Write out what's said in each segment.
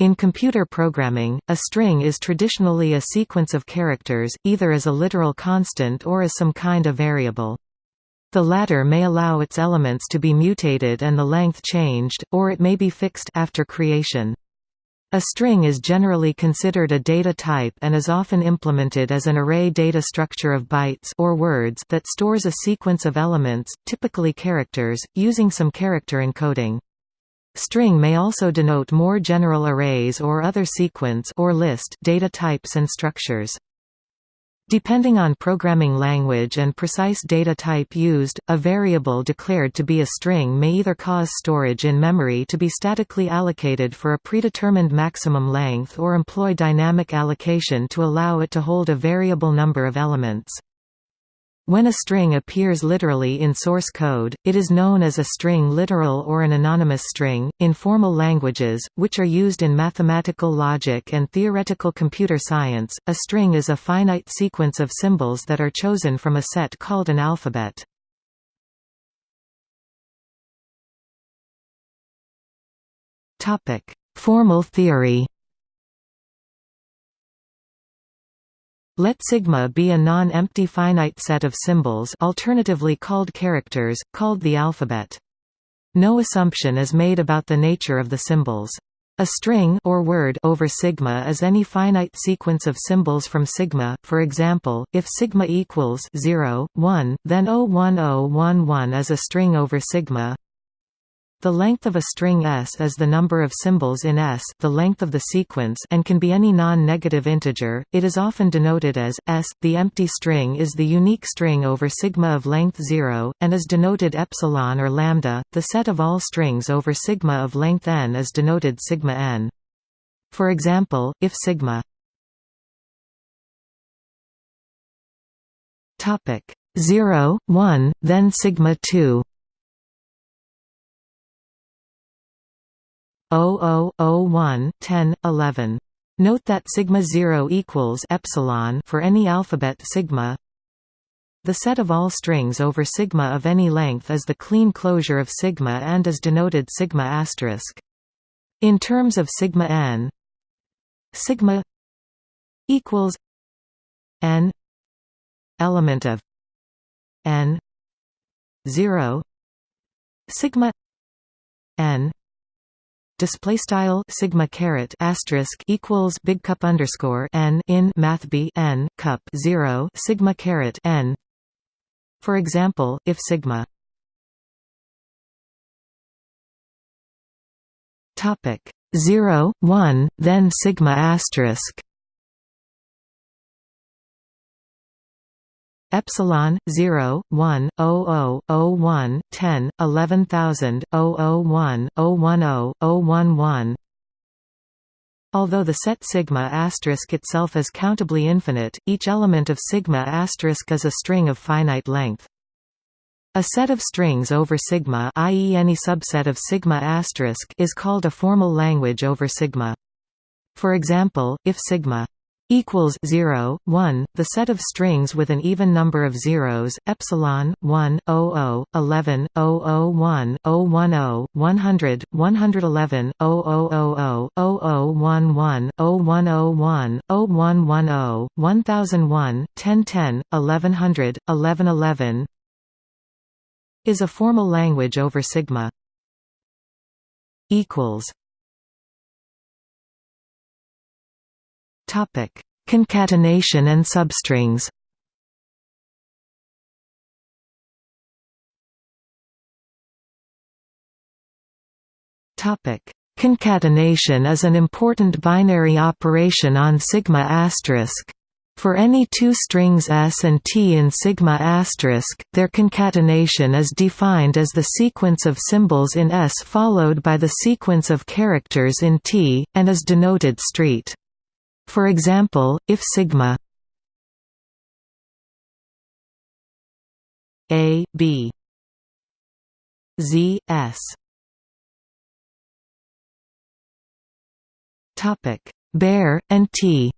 In computer programming, a string is traditionally a sequence of characters, either as a literal constant or as some kind of variable. The latter may allow its elements to be mutated and the length changed, or it may be fixed after creation. A string is generally considered a data type and is often implemented as an array data structure of bytes or words that stores a sequence of elements, typically characters, using some character encoding. String may also denote more general arrays or other sequence or list data types and structures. Depending on programming language and precise data type used, a variable declared to be a string may either cause storage in memory to be statically allocated for a predetermined maximum length or employ dynamic allocation to allow it to hold a variable number of elements. When a string appears literally in source code, it is known as a string literal or an anonymous string. In formal languages, which are used in mathematical logic and theoretical computer science, a string is a finite sequence of symbols that are chosen from a set called an alphabet. Topic: Formal theory. Let sigma be a non-empty finite set of symbols alternatively called characters, called the alphabet. No assumption is made about the nature of the symbols. A string or word over sigma is any finite sequence of symbols from sigma. For example, if sigma equals 0, 1, then 01011 is a string over sigma. The length of a string S is the number of symbols in S the length of the sequence and can be any non-negative integer. It is often denoted as S. The empty string is the unique string over sigma of length 0, and is denoted epsilon or lambda. The set of all strings over sigma of length n is denoted sigma n. For example, if sigma topic 0, 1, then sigma 2 0001 10 11 Note that sigma 0 equals epsilon for any alphabet sigma. The set of all strings over sigma of any length is the Kleene closure of sigma and is denoted sigma asterisk. In terms of sigma n, sigma equals n element of n 0 sigma n display style sigma caret asterisk equals big cup underscore n in math b n cup 0 sigma caret n. For example if sigma topic 0 1 then sigma asterisk epsilon 0 1 00 01 10 11000 001 010 011 Although the set sigma asterisk itself is countably infinite, each element of sigma asterisk is a string of finite length. A set of strings over sigma i.e. any subset of sigma asterisk is called a formal language over sigma. For example, if sigma equals 0 1 the set of strings with an even number of zeros epsilon 1 00 11 001 010 100 111 0000 0011 0101 0110 1001 1010 1100 1111 is a formal language over sigma equals Topic: Concatenation and substrings. Topic: Concatenation is an important binary operation on sigma asterisk. For any two strings S and T in sigma asterisk, their concatenation is defined as the sequence of symbols in S followed by the sequence of characters in T, and is denoted street. For example, if sigma a b z s. Topic. Bear and t.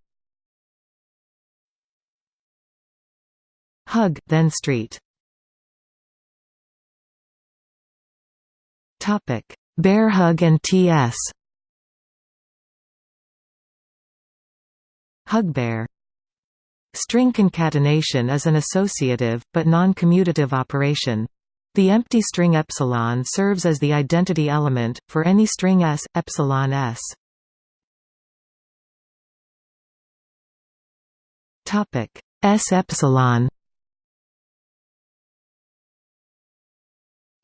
Hug then street. Topic. Bear hug and ts Hugbear String concatenation is an associative, but non-commutative operation. The empty string epsilon serves as the identity element, for any string s, epsilon s. S epsilon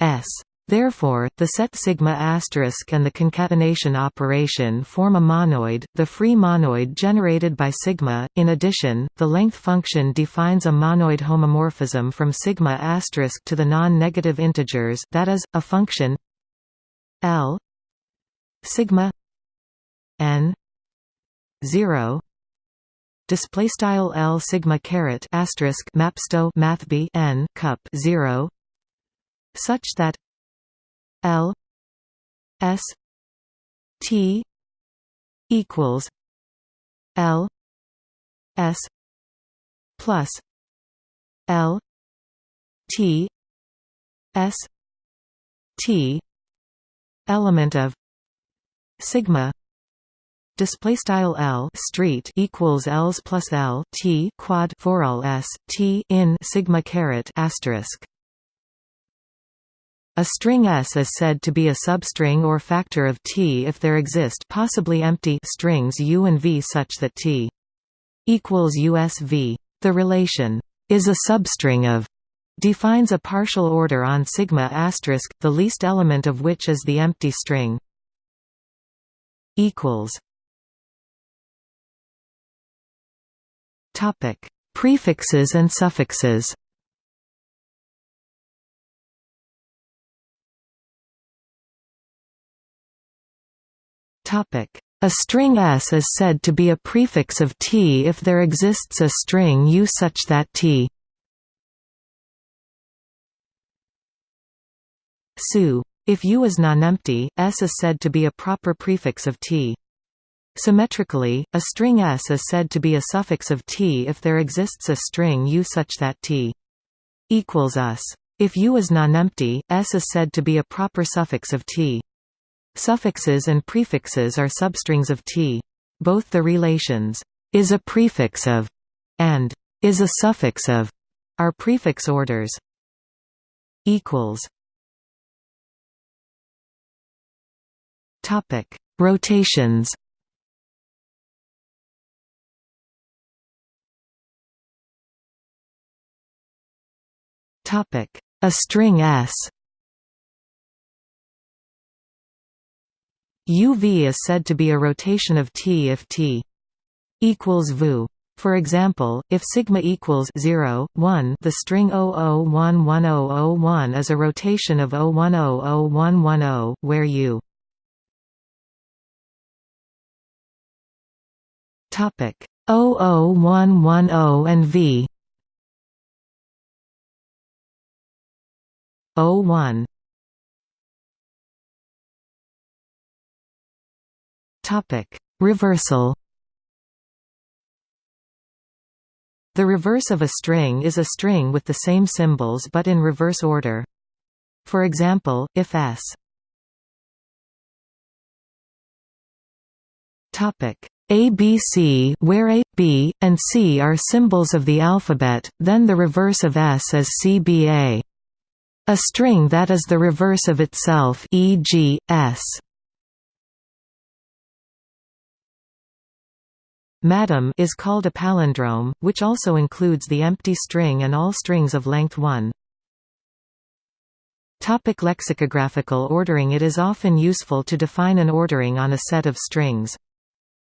S Therefore, the set sigma asterisk and the concatenation operation form a monoid, the free monoid generated by sigma. In addition, the length function defines a monoid homomorphism from sigma asterisk to the non-negative integers, that is, a function L sigma n 0 display style L sigma caret asterisk mapsto math n cup 0 such that L S T equals L S plus L T S T element of sigma display style L street equals L's plus L T quad for all S T in sigma caret asterisk a string S is said to be a substring or factor of T if there exist possibly empty strings U and V such that T equals USV. The relation is a substring of defines a partial order on sigma asterisk, the least element of which is the empty string. Equals. Topic: Prefixes and suffixes. A string S is said to be a prefix of T if there exists a string U such that T Su. If U is nonempty, S is said to be a proper prefix of T. Symmetrically, a string S is said to be a suffix of T if there exists a string U such that T equals us. If U is nonempty, S is said to be a proper suffix of T. Suffixes and prefixes are substrings of T. Both the relations is a prefix of and is a suffix of are prefix orders. Equals. Topic: Rotations. Topic: A string S. UV is said to be a rotation of T if T equals VU. For example, if sigma equals 0, 1, the string 00110001 is a rotation of 01001110, where U topic 00110 and V 01 Topic: Reversal. The reverse of a string is a string with the same symbols but in reverse order. For example, if s Topic ABC where A, B, and C are symbols of the alphabet, then the reverse of S is CBA. A string that is the reverse of itself e.g., S. Madam is called a palindrome, which also includes the empty string and all strings of length 1. Topic lexicographical ordering It is often useful to define an ordering on a set of strings.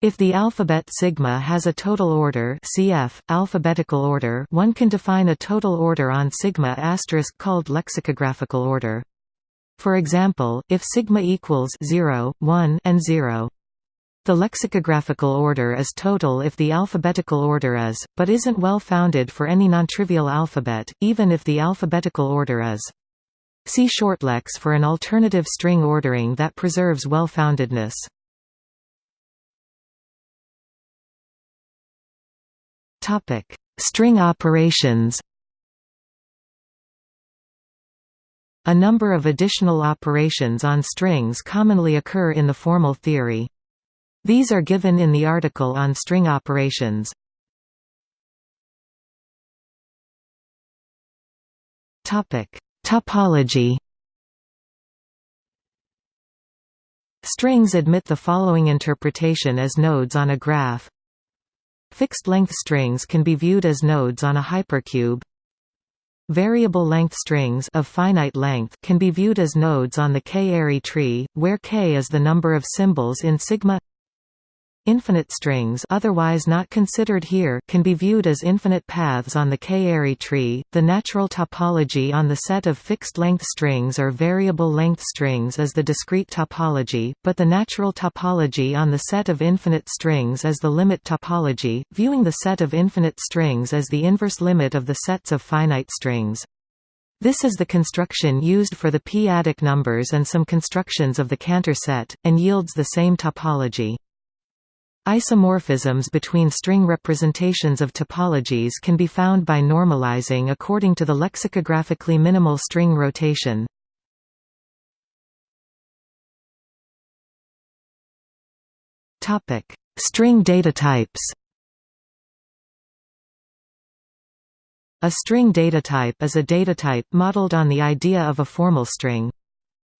If the alphabet sigma has a total order cf. alphabetical order one can define a total order on sigma asterisk called lexicographical order. For example, if sigma equals 0, 1 and 0 the lexicographical order is total if the alphabetical order is, but isn't well founded for any nontrivial alphabet, even if the alphabetical order is. See shortlex for an alternative string ordering that preserves well-foundedness. String operations A number of additional operations on strings commonly occur in the formal theory. These are given in the article on string operations. Topology Strings admit the following interpretation as nodes on a graph. Fixed-length strings can be viewed as nodes on a hypercube. Variable length strings of finite length can be viewed as nodes on the k-ary tree, where k is the number of symbols in sigma Infinite strings otherwise not considered here can be viewed as infinite paths on the k-ary tree. The natural topology on the set of fixed-length strings or variable-length strings is the discrete topology, but the natural topology on the set of infinite strings is the limit topology, viewing the set of infinite strings as the inverse limit of the sets of finite strings. This is the construction used for the p-adic numbers and some constructions of the Cantor set, and yields the same topology. Isomorphisms between string representations of topologies can be found by normalizing according to the lexicographically minimal string rotation. Topic: String data types. A string datatype is a datatype modeled on the idea of a formal string.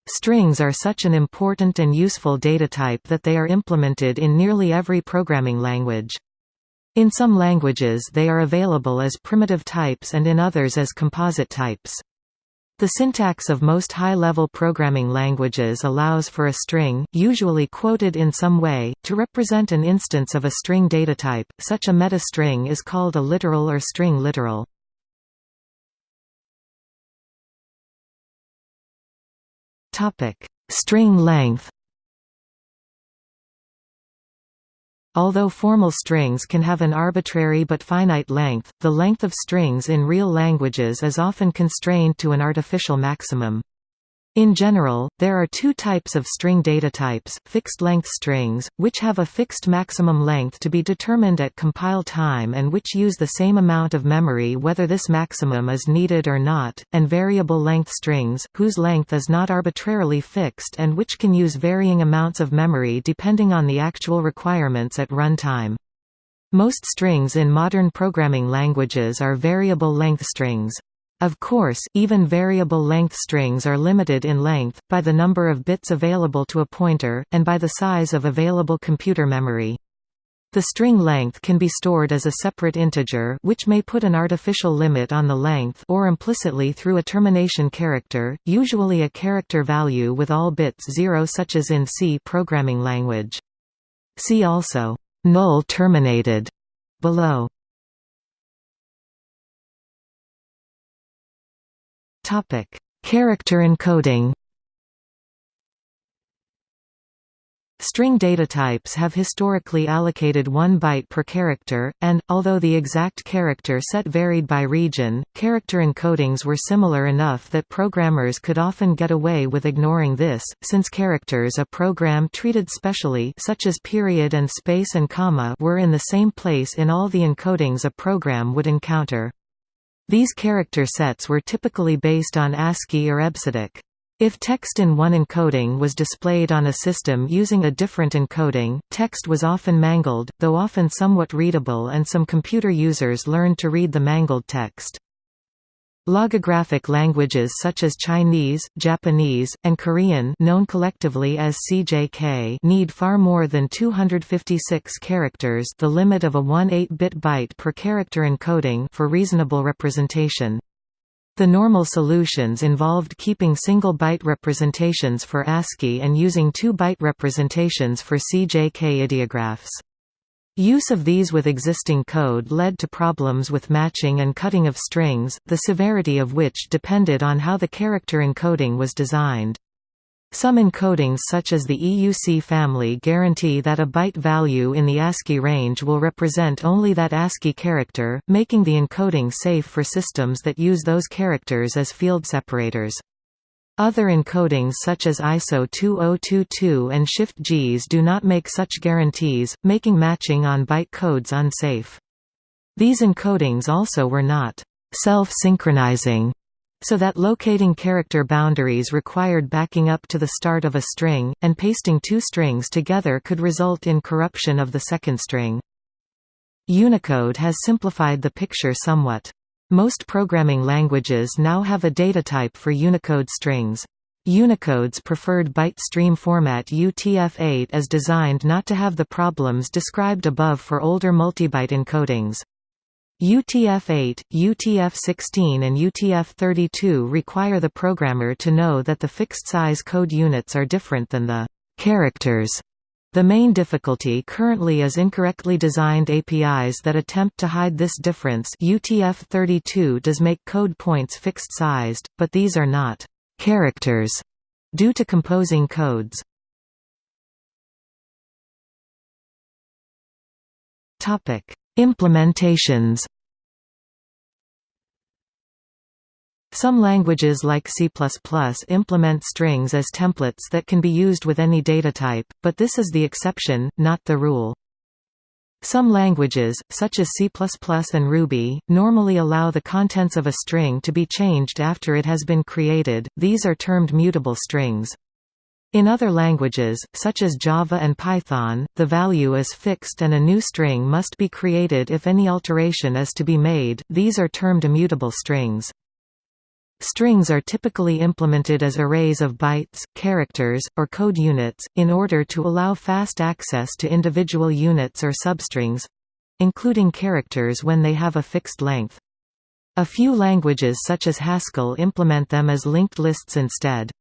Strings are such an important and useful data type that they are implemented in nearly every programming language. In some languages they are available as primitive types and in others as composite types. The syntax of most high-level programming languages allows for a string, usually quoted in some way, to represent an instance of a string data type. Such a meta-string is called a literal or string literal. Topic: String length. Although formal strings can have an arbitrary but finite length, the length of strings in real languages is often constrained to an artificial maximum. In general, there are two types of string data types, fixed-length strings, which have a fixed maximum length to be determined at compile time and which use the same amount of memory whether this maximum is needed or not, and variable-length strings, whose length is not arbitrarily fixed and which can use varying amounts of memory depending on the actual requirements at runtime. Most strings in modern programming languages are variable-length strings. Of course, even variable-length strings are limited in length, by the number of bits available to a pointer, and by the size of available computer memory. The string length can be stored as a separate integer which may put an artificial limit on the length or implicitly through a termination character, usually a character value with all bits zero such as in C programming language. See also, null terminated, below. Topic: Character encoding. String data types have historically allocated one byte per character, and, although the exact character set varied by region, character encodings were similar enough that programmers could often get away with ignoring this, since characters a program treated specially such as period and space and comma were in the same place in all the encodings a program would encounter. These character sets were typically based on ASCII or EBCDIC. If text in one encoding was displayed on a system using a different encoding, text was often mangled, though often somewhat readable and some computer users learned to read the mangled text. Logographic languages such as Chinese, Japanese, and Korean known collectively as CJK need far more than 256 characters the limit of a 1-8-bit byte per character encoding for reasonable representation. The normal solutions involved keeping single-byte representations for ASCII and using 2-byte representations for CJK ideographs. Use of these with existing code led to problems with matching and cutting of strings, the severity of which depended on how the character encoding was designed. Some encodings such as the EUC family guarantee that a byte value in the ASCII range will represent only that ASCII character, making the encoding safe for systems that use those characters as field separators. Other encodings such as ISO 2022 and Shift-JIS do not make such guarantees, making matching on byte codes unsafe. These encodings also were not self-synchronizing, so that locating character boundaries required backing up to the start of a string, and pasting two strings together could result in corruption of the second string. Unicode has simplified the picture somewhat. Most programming languages now have a data type for Unicode strings. Unicode's preferred byte stream format UTF-8 is designed not to have the problems described above for older multibyte encodings. UTF-8, UTF-16 and UTF-32 require the programmer to know that the fixed-size code units are different than the characters. The main difficulty currently is incorrectly designed APIs that attempt to hide this difference UTF-32 does make code points fixed-sized, but these are not characters due to composing codes. Implementations Some languages like C++ implement strings as templates that can be used with any data type, but this is the exception, not the rule. Some languages, such as C++ and Ruby, normally allow the contents of a string to be changed after it has been created, these are termed mutable strings. In other languages, such as Java and Python, the value is fixed and a new string must be created if any alteration is to be made, these are termed immutable strings. Strings are typically implemented as arrays of bytes, characters, or code units, in order to allow fast access to individual units or substrings—including characters when they have a fixed length. A few languages such as Haskell implement them as linked lists instead.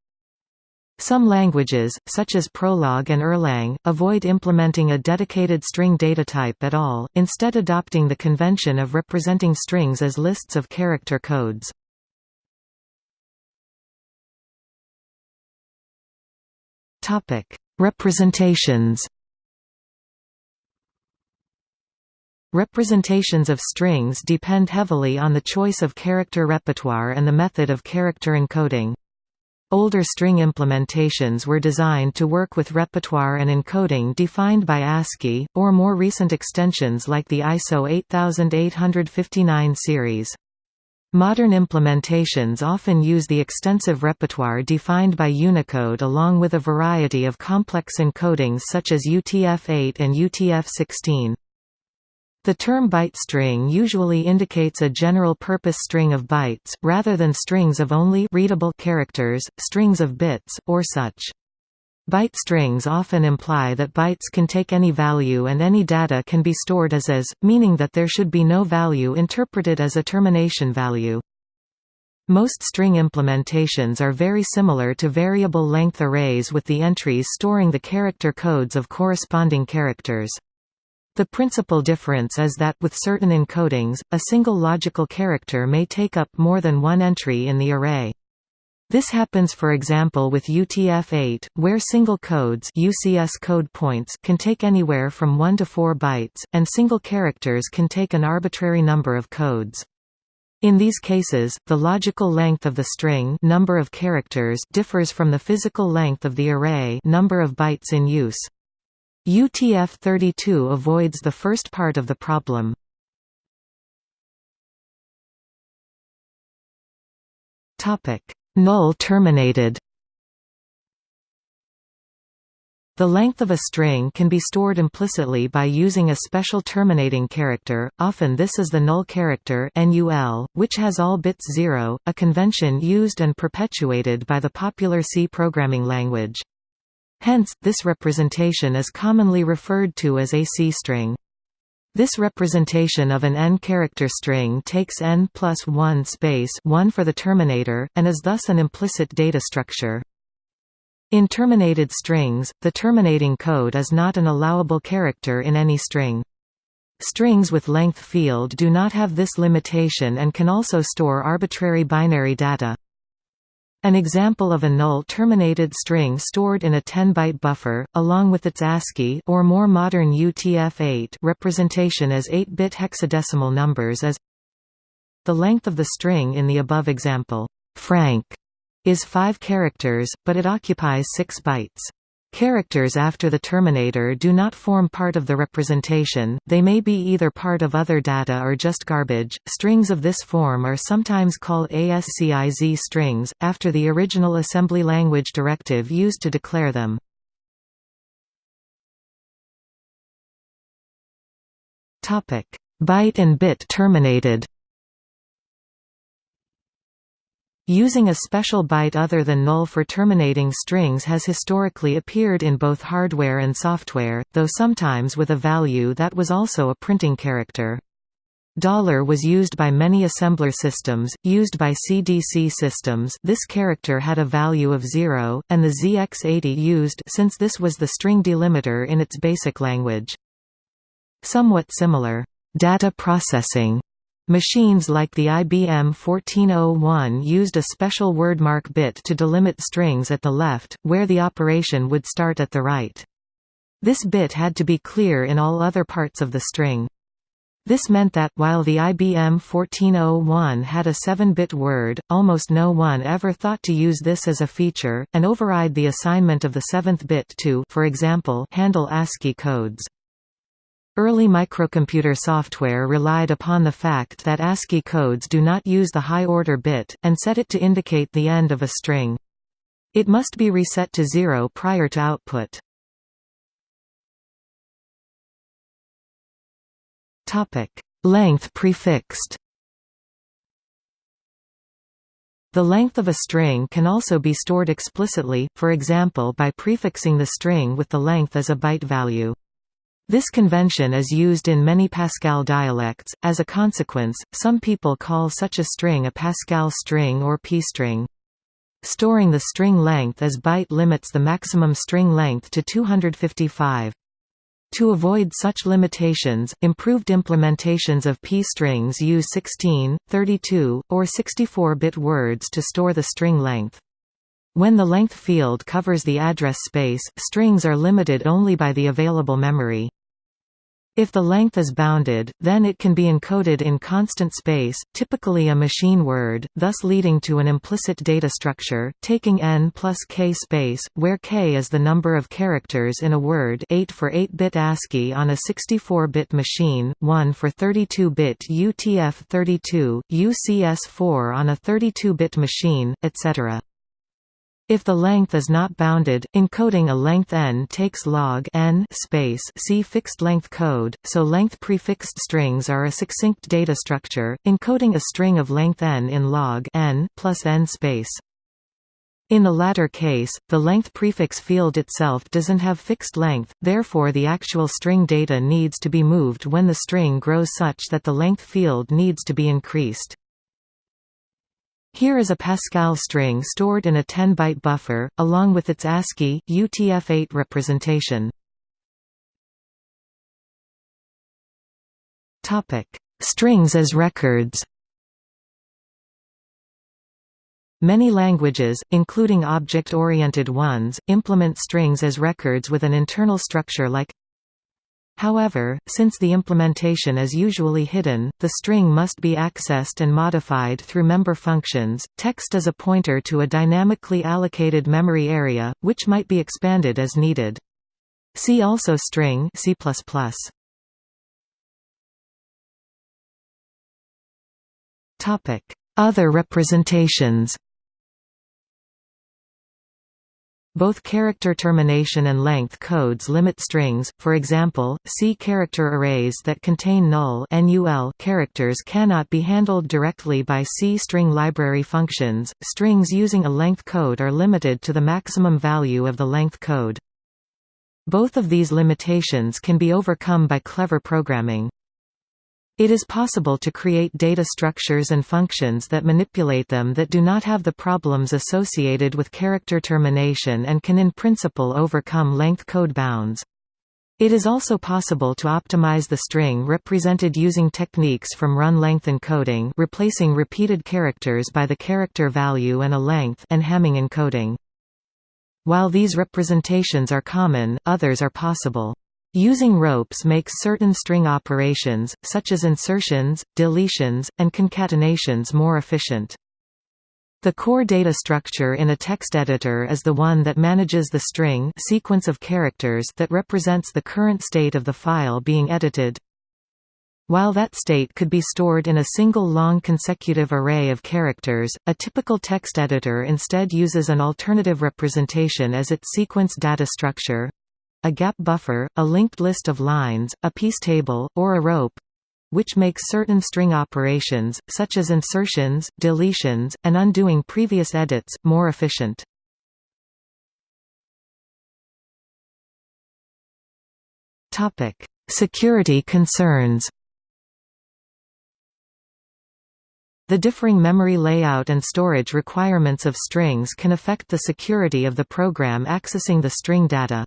Some languages, such as Prolog and Erlang, avoid implementing a dedicated string data type at all, instead adopting the convention of representing strings as lists of character codes. Representations Representations of strings depend heavily on the choice of character repertoire and the method of character encoding. Older string implementations were designed to work with repertoire and encoding defined by ASCII, or more recent extensions like the ISO 8859 series. Modern implementations often use the extensive repertoire defined by Unicode along with a variety of complex encodings such as UTF-8 and UTF-16. The term byte string usually indicates a general-purpose string of bytes, rather than strings of only readable characters, strings of bits, or such. Byte strings often imply that bytes can take any value and any data can be stored as is, meaning that there should be no value interpreted as a termination value. Most string implementations are very similar to variable length arrays with the entries storing the character codes of corresponding characters. The principal difference is that, with certain encodings, a single logical character may take up more than one entry in the array. This happens for example with UTF-8, where single codes UCS code points can take anywhere from 1 to 4 bytes, and single characters can take an arbitrary number of codes. In these cases, the logical length of the string number of characters differs from the physical length of the array number of bytes in use. UTF-32 avoids the first part of the problem. Null terminated The length of a string can be stored implicitly by using a special terminating character, often this is the null character NUL, which has all bits 0, a convention used and perpetuated by the popular C programming language. Hence, this representation is commonly referred to as a C-string. This representation of an n-character string takes n plus 1 space 1 for the terminator, and is thus an implicit data structure. In terminated strings, the terminating code is not an allowable character in any string. Strings with length field do not have this limitation and can also store arbitrary binary data. An example of a null-terminated string stored in a 10-byte buffer, along with its ASCII or more modern UTF-8 representation as 8-bit hexadecimal numbers is The length of the string in the above example, Frank, is 5 characters, but it occupies 6 bytes. Characters after the terminator do not form part of the representation, they may be either part of other data or just garbage. Strings of this form are sometimes called ASCIZ strings, after the original assembly language directive used to declare them. Byte and bit terminated Using a special byte other than null for terminating strings has historically appeared in both hardware and software, though sometimes with a value that was also a printing character. Dollar was used by many assembler systems, used by CDC systems this character had a value of 0, and the ZX80 used since this was the string delimiter in its basic language. Somewhat similar, data processing Machines like the IBM 1401 used a special wordmark bit to delimit strings at the left, where the operation would start at the right. This bit had to be clear in all other parts of the string. This meant that, while the IBM 1401 had a 7-bit word, almost no one ever thought to use this as a feature, and override the assignment of the seventh bit to for example, handle ASCII codes. Early microcomputer software relied upon the fact that ASCII codes do not use the high-order bit, and set it to indicate the end of a string. It must be reset to zero prior to output. Length prefixed The length of a string can also be stored explicitly, for example by prefixing the string with the length as a byte value. This convention is used in many Pascal dialects. As a consequence, some people call such a string a Pascal string or p-string. Storing the string length as byte limits the maximum string length to 255. To avoid such limitations, improved implementations of p-strings use 16, 32, or 64-bit words to store the string length. When the length field covers the address space, strings are limited only by the available memory. If the length is bounded, then it can be encoded in constant space, typically a machine word, thus leading to an implicit data structure, taking n plus k space, where k is the number of characters in a word 8 for 8-bit ASCII on a 64-bit machine, 1 for 32-bit UTF-32, UCS-4 on a 32-bit machine, etc. If the length is not bounded, encoding a length n takes log n space see fixed length code, so length prefixed strings are a succinct data structure, encoding a string of length n in log n plus n space. In the latter case, the length prefix field itself doesn't have fixed length, therefore the actual string data needs to be moved when the string grows such that the length field needs to be increased. Here is a Pascal string stored in a 10-byte buffer, along with its ASCII UTF-8 representation. Strings as records Many languages, including object-oriented ones, implement strings as records with an internal structure like However, since the implementation is usually hidden, the string must be accessed and modified through member functions. Text is a pointer to a dynamically allocated memory area, which might be expanded as needed. See also string C++. Topic: Other representations. Both character termination and length codes limit strings, for example, C character arrays that contain null characters cannot be handled directly by C string library functions. Strings using a length code are limited to the maximum value of the length code. Both of these limitations can be overcome by clever programming. It is possible to create data structures and functions that manipulate them that do not have the problems associated with character termination and can in principle overcome length code bounds. It is also possible to optimize the string represented using techniques from run-length encoding replacing repeated characters by the character value and a length and Hamming encoding. While these representations are common, others are possible. Using ropes makes certain string operations, such as insertions, deletions, and concatenations more efficient. The core data structure in a text editor is the one that manages the string sequence of characters that represents the current state of the file being edited. While that state could be stored in a single long consecutive array of characters, a typical text editor instead uses an alternative representation as its sequence data structure a gap buffer, a linked list of lines, a piece table, or a rope which makes certain string operations, such as insertions, deletions, and undoing previous edits, more efficient. Security concerns The differing memory layout and storage requirements of strings can affect the security of the program accessing the string data.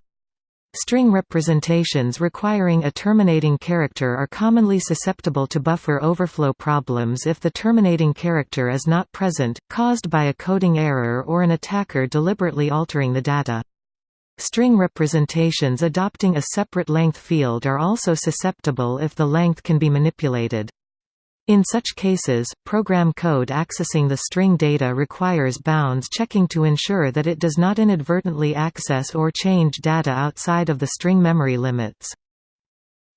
String representations requiring a terminating character are commonly susceptible to buffer overflow problems if the terminating character is not present, caused by a coding error or an attacker deliberately altering the data. String representations adopting a separate length field are also susceptible if the length can be manipulated. In such cases, program code accessing the string data requires bounds checking to ensure that it does not inadvertently access or change data outside of the string memory limits.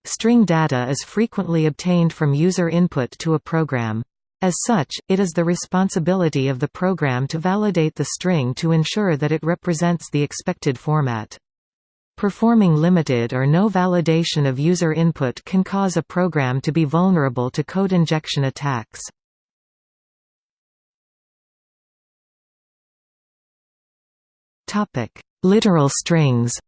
String data is frequently obtained from user input to a program. As such, it is the responsibility of the program to validate the string to ensure that it represents the expected format. Performing limited or no validation of user input can cause a program to be vulnerable to code injection attacks. Topic: Literal strings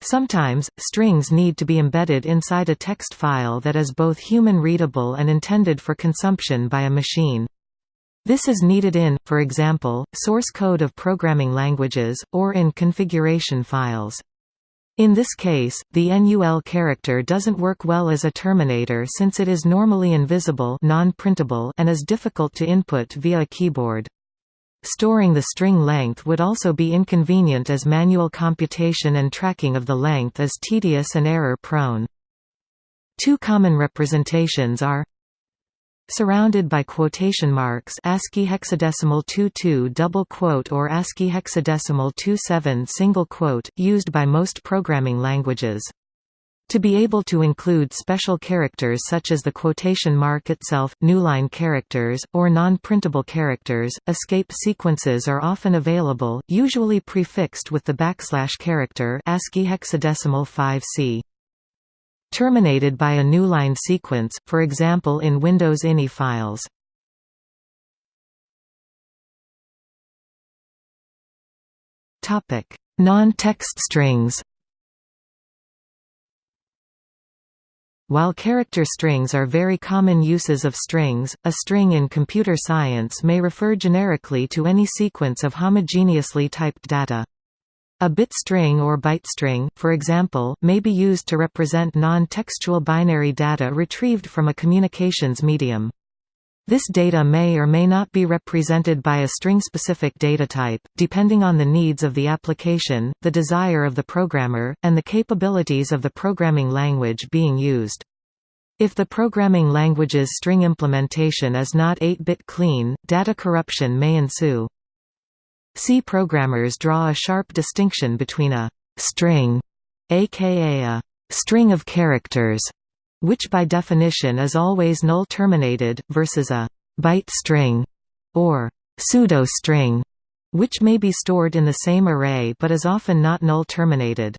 Sometimes, strings need to be embedded inside a text file that is both human-readable and intended for consumption by a machine. This is needed in, for example, source code of programming languages, or in configuration files. In this case, the NUL character doesn't work well as a terminator since it is normally invisible non-printable and is difficult to input via a keyboard. Storing the string length would also be inconvenient as manual computation and tracking of the length is tedious and error-prone. Two common representations are surrounded by quotation marks ASCII hexadecimal 22 double quote or ASCII hexadecimal 27 single quote, used by most programming languages. To be able to include special characters such as the quotation mark itself, newline characters, or non-printable characters, escape sequences are often available, usually prefixed with the backslash character ASCII hexadecimal 5c terminated by a newline sequence, for example in Windows INI files. Non-text strings While character strings are very common uses of strings, a string in computer science may refer generically to any sequence of homogeneously typed data. A bit string or byte string, for example, may be used to represent non-textual binary data retrieved from a communications medium. This data may or may not be represented by a string-specific data type, depending on the needs of the application, the desire of the programmer, and the capabilities of the programming language being used. If the programming language's string implementation is not 8-bit clean, data corruption may ensue. C programmers draw a sharp distinction between a «string» aka a «string of characters» which by definition is always null-terminated, versus a «byte string» or «pseudo-string» which may be stored in the same array but is often not null-terminated.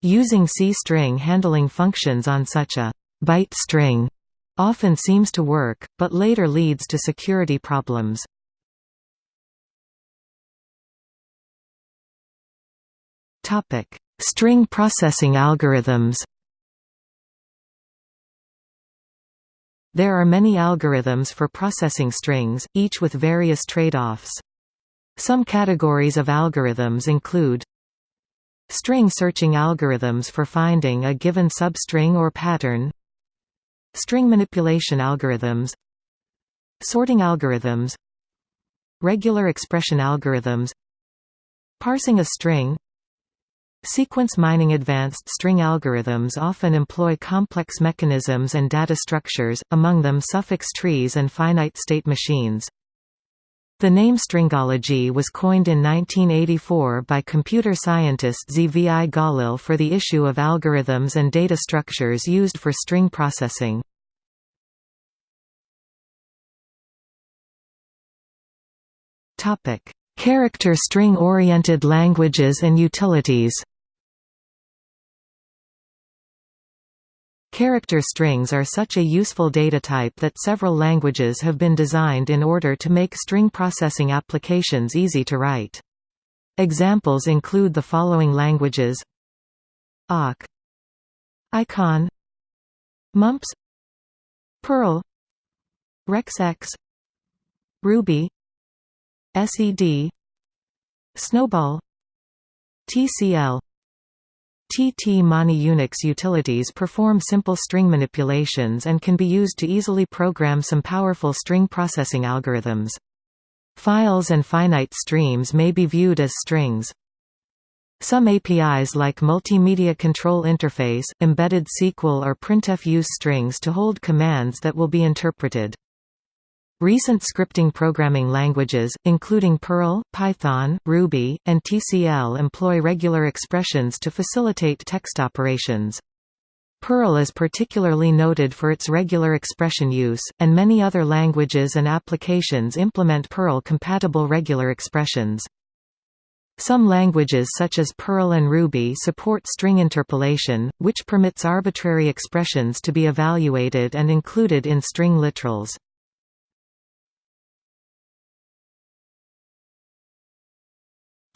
Using C-string handling functions on such a «byte string» often seems to work, but later leads to security problems. Topic: String processing algorithms. There are many algorithms for processing strings, each with various trade-offs. Some categories of algorithms include String searching algorithms for finding a given substring or pattern String manipulation algorithms Sorting algorithms Regular expression algorithms Parsing a string Sequence mining Advanced string algorithms often employ complex mechanisms and data structures, among them suffix trees and finite state machines. The name stringology was coined in 1984 by computer scientist Zvi Galil for the issue of algorithms and data structures used for string processing. Character string-oriented languages and utilities Character strings are such a useful data type that several languages have been designed in order to make string processing applications easy to write. Examples include the following languages. Awk Icon. Mumps. Perl Rexx Ruby. SED SNOBOL. TCL TTM Many Unix utilities perform simple string manipulations and can be used to easily program some powerful string processing algorithms. Files and finite streams may be viewed as strings. Some APIs like Multimedia Control Interface, Embedded SQL or printf use strings to hold commands that will be interpreted. Recent scripting programming languages, including Perl, Python, Ruby, and TCL employ regular expressions to facilitate text operations. Perl is particularly noted for its regular expression use, and many other languages and applications implement Perl-compatible regular expressions. Some languages such as Perl and Ruby support string interpolation, which permits arbitrary expressions to be evaluated and included in string literals.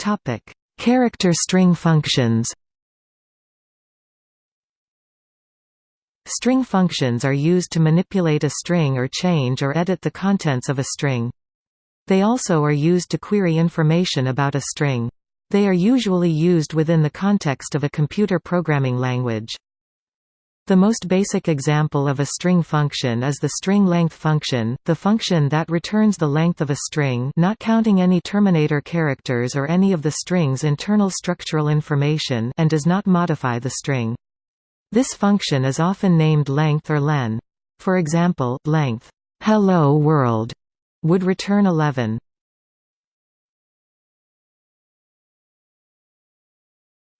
Topic: Character string functions. String functions are used to manipulate a string or change or edit the contents of a string. They also are used to query information about a string. They are usually used within the context of a computer programming language. The most basic example of a string function is the string length function, the function that returns the length of a string not counting any terminator characters or any of the string's internal structural information and does not modify the string. This function is often named length or len. For example, length hello world would return 11.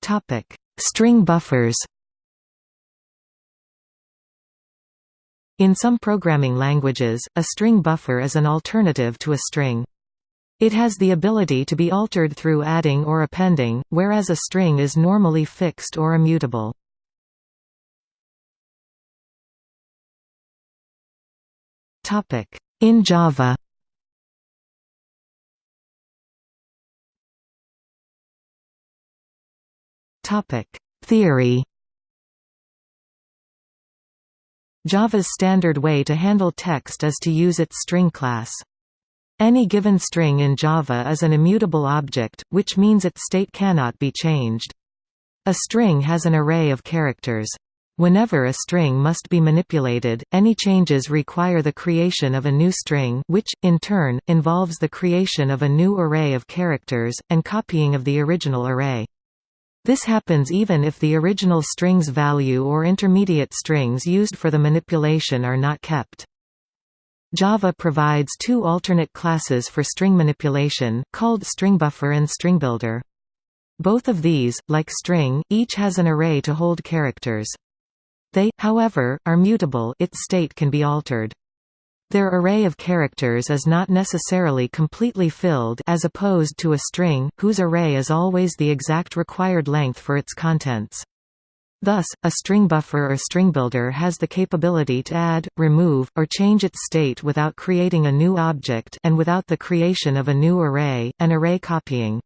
Topic: String buffers In some programming languages, a string buffer is an alternative to a string. It has the ability to be altered through adding or appending, whereas a string is normally fixed or immutable. In Java Theory Java's standard way to handle text is to use its string class. Any given string in Java is an immutable object, which means its state cannot be changed. A string has an array of characters. Whenever a string must be manipulated, any changes require the creation of a new string which, in turn, involves the creation of a new array of characters, and copying of the original array. This happens even if the original string's value or intermediate strings used for the manipulation are not kept. Java provides two alternate classes for string manipulation, called stringbuffer and stringbuilder. Both of these, like string, each has an array to hold characters. They, however, are mutable its state can be altered. Their array of characters is not necessarily completely filled as opposed to a string, whose array is always the exact required length for its contents. Thus, a string buffer or string builder has the capability to add, remove, or change its state without creating a new object and without the creation of a new array, and array copying.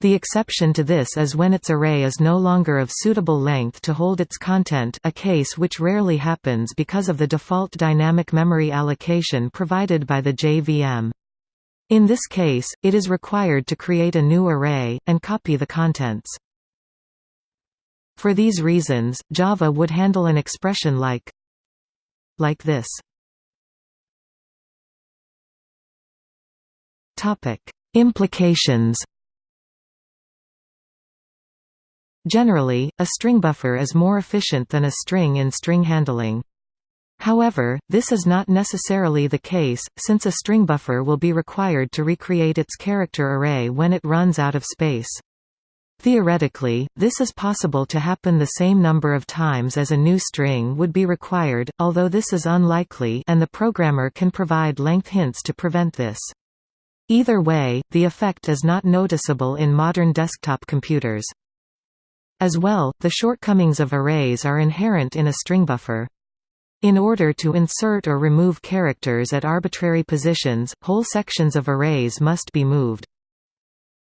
The exception to this is when its array is no longer of suitable length to hold its content a case which rarely happens because of the default dynamic memory allocation provided by the JVM. In this case, it is required to create a new array, and copy the contents. For these reasons, Java would handle an expression like like this. Implications Generally, a string buffer is more efficient than a string in string handling. However, this is not necessarily the case, since a string buffer will be required to recreate its character array when it runs out of space. Theoretically, this is possible to happen the same number of times as a new string would be required, although this is unlikely and the programmer can provide length hints to prevent this. Either way, the effect is not noticeable in modern desktop computers. As well, the shortcomings of arrays are inherent in a string buffer. In order to insert or remove characters at arbitrary positions, whole sections of arrays must be moved.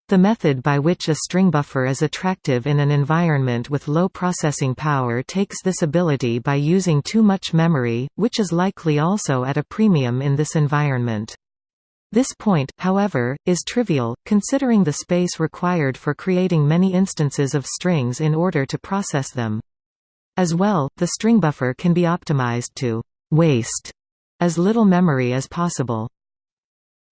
The method by which a string buffer is attractive in an environment with low processing power takes this ability by using too much memory, which is likely also at a premium in this environment. This point, however, is trivial, considering the space required for creating many instances of strings in order to process them. As well, the string buffer can be optimized to «waste» as little memory as possible.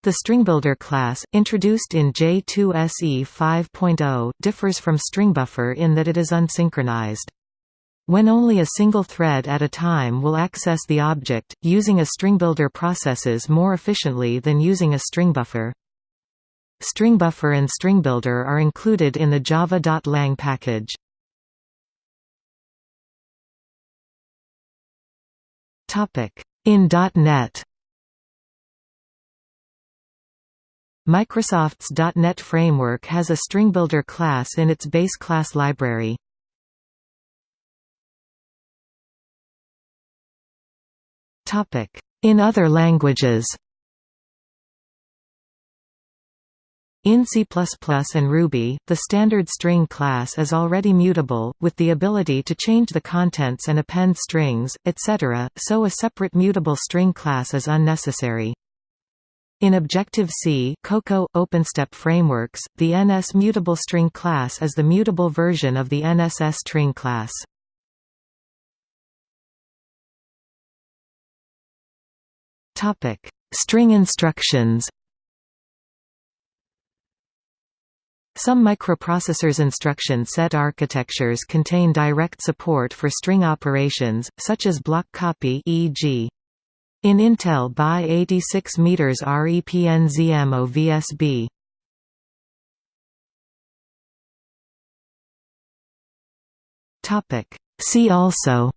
The StringBuilder class, introduced in J2SE 5.0, differs from StringBuffer in that it is unsynchronized. When only a single thread at a time will access the object, using a StringBuilder processes more efficiently than using a string buffer. StringBuffer and StringBuilder are included in the java.lang package. In .NET Microsoft's .NET Framework has a StringBuilder class in its base class library. In other languages In C++ and Ruby, the standard string class is already mutable, with the ability to change the contents and append strings, etc., so a separate mutable string class is unnecessary. In Objective-C Cocoa, OpenStep frameworks, the NS mutable string class is the mutable version of the NSString class. String instructions Some microprocessors instruction set architectures contain direct support for string operations, such as block copy e.g. In Intel by 86 m REPNZ MOVSB. Topic See also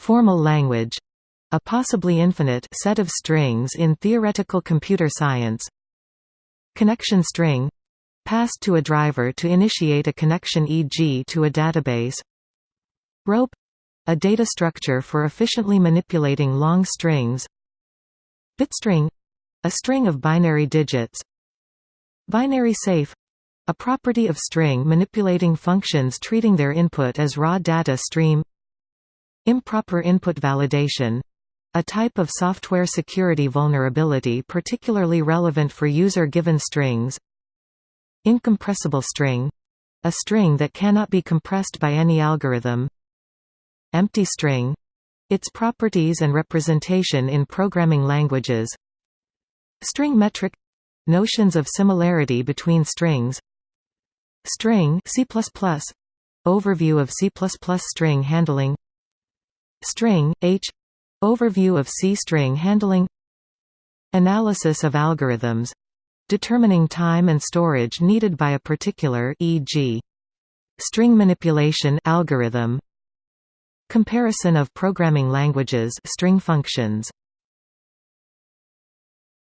Formal language a possibly infinite set of strings in theoretical computer science Connection string passed to a driver to initiate a connection e.g. to a database Rope a data structure for efficiently manipulating long strings Bitstring a string of binary digits Binary safe a property of string manipulating functions treating their input as raw data stream Improper input validation a type of software security vulnerability particularly relevant for user-given strings Incompressible string — a string that cannot be compressed by any algorithm Empty string — its properties and representation in programming languages String metric — notions of similarity between strings String C++ — overview of C++ string handling String, H. Overview of C-string handling. Analysis of algorithms. Determining time and storage needed by a particular e.g. string manipulation algorithm. Comparison of programming languages string functions